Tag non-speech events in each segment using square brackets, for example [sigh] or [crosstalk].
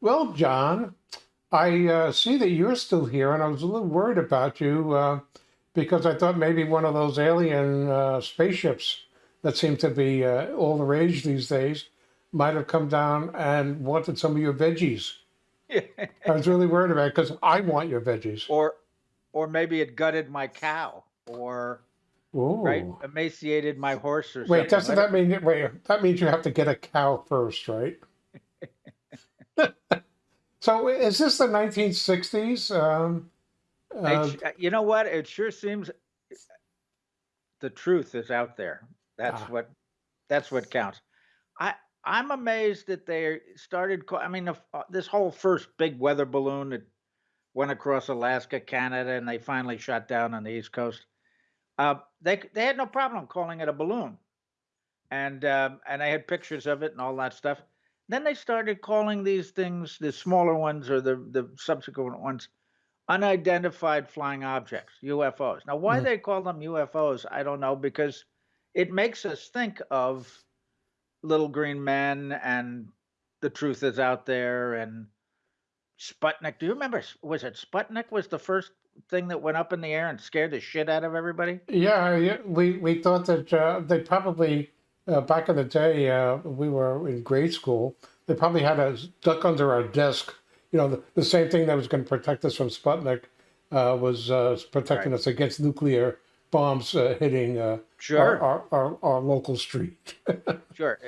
Well, John, I uh, see that you're still here, and I was a little worried about you uh, because I thought maybe one of those alien uh, spaceships that seem to be uh, all the rage these days might have come down and wanted some of your veggies. [laughs] I was really worried about it because I want your veggies. or or maybe it gutted my cow or Ooh. right emaciated my horse or Wait, something. doesn't that mean wait? That means you have to get a cow first, right? So is this the 1960s? Um, uh, you know what? It sure seems the truth is out there. That's Ah. what that's what counts. I I'm amazed that they started. I mean, uh, this whole first big weather balloon that went across Alaska, Canada, and they finally shot down on the East Coast. Uh, they they had no problem calling it a balloon, and um, and they had pictures of it and all that stuff. Then they started calling these things the smaller ones or the the subsequent ones unidentified flying objects, UFOs. Now, why Mhm. they call them UFOs, I don't know, because it makes us think of little green men and the truth is out there and Sputnik. Do you remember? Was it Sputnik was the first thing that went up in the air and scared the shit out of everybody? Yeah, yeah, we we thought that uh, they probably uh, back in the day uh, we were in grade school. They probably had us duck under our desk. You know, the, the same thing that was going to protect us from Sputnik uh, was uh, protecting Right. us against nuclear bombs uh, hitting uh, our, Sure, our, our our local street. [laughs] sure.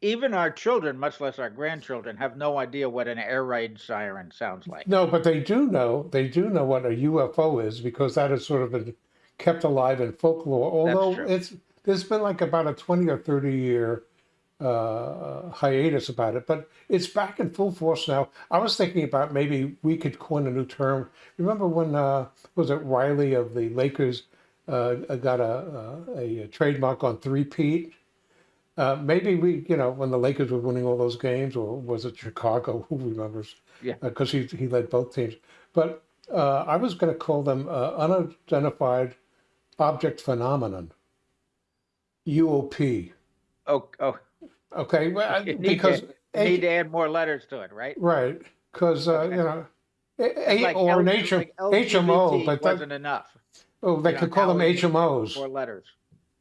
Even our children, much less our grandchildren, have no idea what an air raid siren sounds like. No, but they do know they do know what a UFO is because that has sort of been kept alive in folklore. Although it's there's been like about a twenty or thirty year uh, hiatus about it, but it's back in full force now. I was thinking about maybe we could coin a new term. Remember when uh, was it Riley of the Lakers uh, got a, a, a trademark on three-peat? Uh, maybe we, you know, when the Lakers were winning all those games, or was it Chicago? [laughs] Who remembers? Yeah. Because he he led both teams. But uh, I was going to call them uh, unidentified object phenomenon. UOP. Oh, oh, Okay, well, [laughs] I- need, because to, you need to add more letters to it, right? right, because uh, Okay. you know, a, a- like or L- an H- like HMO, but that, wasn't enough. oh, they you know, could call them HMOs. More letters.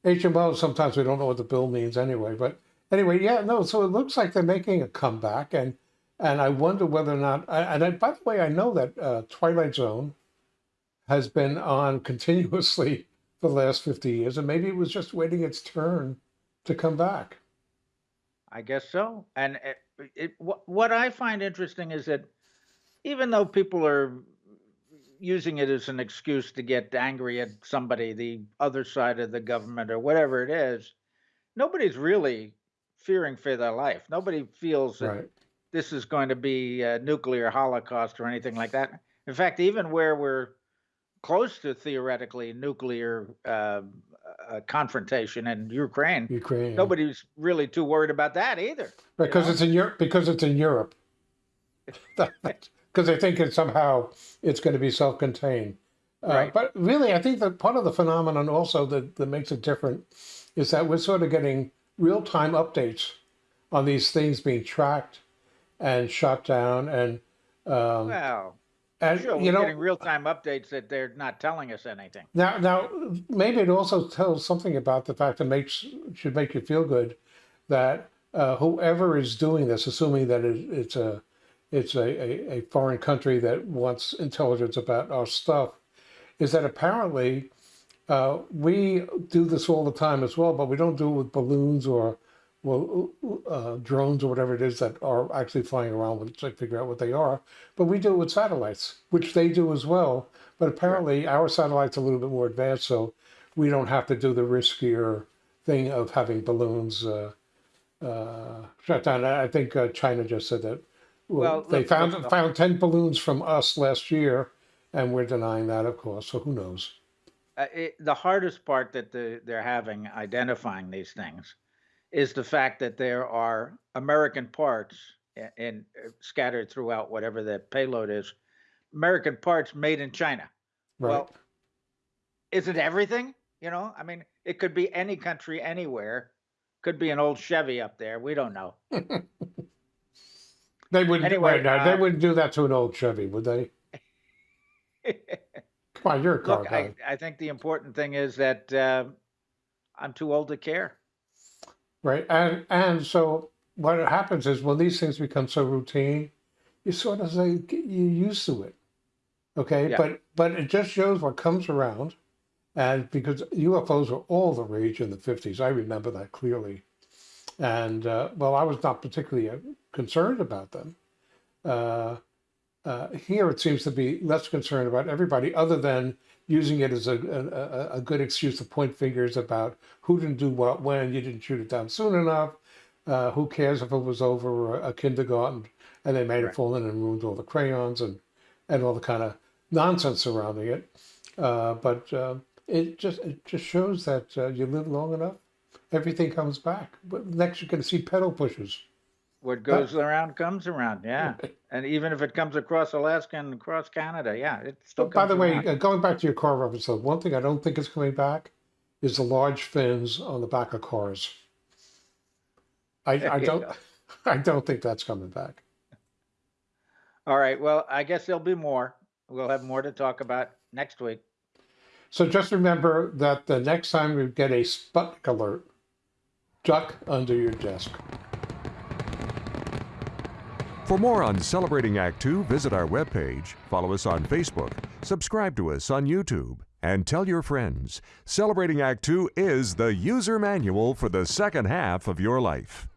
HMOs. Sometimes we don't know what the bill means anyway. But anyway, yeah, no. So it looks like they're making a comeback, and and I wonder whether or not. And I, by the way, I know that uh, Twilight Zone has been on [laughs] continuously the last fifty years, and maybe it was just waiting its turn to come back. I guess so. And it, it, what, what I find interesting is that even though people are using it as an excuse to get angry at somebody, the other side of the government or whatever it is, nobody's really fearing for their life. Nobody feels that Right. this is going to be a nuclear holocaust or anything like that. In fact, even where we're close to theoretically nuclear uh, uh, confrontation in Ukraine, Ukraine. nobody's really too worried about that either. because know? it's in Europe. Because it's in Europe. [laughs] Because they think it somehow it's going to be self-contained. Uh, Right. but really, I think that part of the phenomenon also that, that makes it different is that we're sort of getting real-time updates on these things being tracked and shot down, and um, Well, sure, we're you know getting real time updates that they're not telling us anything. now now maybe it also tells something about the fact that makes should make you feel good that uh, whoever is doing this, assuming that it, it's a it's a, a, a foreign country that wants intelligence about our stuff, is that apparently uh, we do this all the time as well, but we don't do it with balloons or well uh, drones or whatever it is that are actually flying around with to figure out what they are. But we do it with satellites, which they do as well. But apparently our satellite's are a little bit more advanced, so we don't have to do the riskier thing of having balloons uh, uh, shut down. I think uh, China just said that. Well, Well, they look- found look, found ten balloons from us last year, and we're denying that, of course. So who knows? Uh, it, the hardest part that the, they're having identifying these things is the fact that there are American parts in, in uh, scattered throughout whatever the payload is, American parts made in China. Right? Well, is it everything? You know, I mean, it could be any country, anywhere. Could be an old Chevy up there. We don't know. [laughs] They wouldn't. Anyway, right now, they uh, wouldn't do that to an old Chevy, would they? [laughs] Come on, you're a car Look, guy. I, I think the important thing is that uh, I'm too old to care. Right. And and so what happens is when these things become so routine, you sort of say get you used to it. Okay. Yeah. But but it just shows what comes around. And because UFOs were all the rage in the 50s, I remember that clearly. And uh, well, I was not particularly uh, concerned about them. Uh, uh, here it seems to be less concerned about everybody other than using it as a, a, a- good excuse to point fingers about who didn't do what when, you didn't shoot it down soon enough, uh, who cares if it was over a, a kindergarten and they made it fall in and ruined all the crayons and, and all the kind of nonsense surrounding it. Uh, but uh, it just it just shows that uh, you live long enough, everything comes back. But next you're going to see pedal pushers. What goes around comes around. Yeah. And even if it comes across Alaska and across Canada, yeah, it still But by the way, around. uh, going back to your car reference, though, one thing I don't think is coming back is the large fins on the back of cars. I, I don't, [laughs] I don't think that's coming back. All right. Well, I guess there'll be more. We'll have more to talk about next week. So just remember that the next time you get a Sputnik alert, duck under your desk. For more on Celebrating Act Two, visit our webpage, follow us on Facebook, subscribe to us on YouTube, and tell your friends. Celebrating Act Two is the user manual for the second half of your life.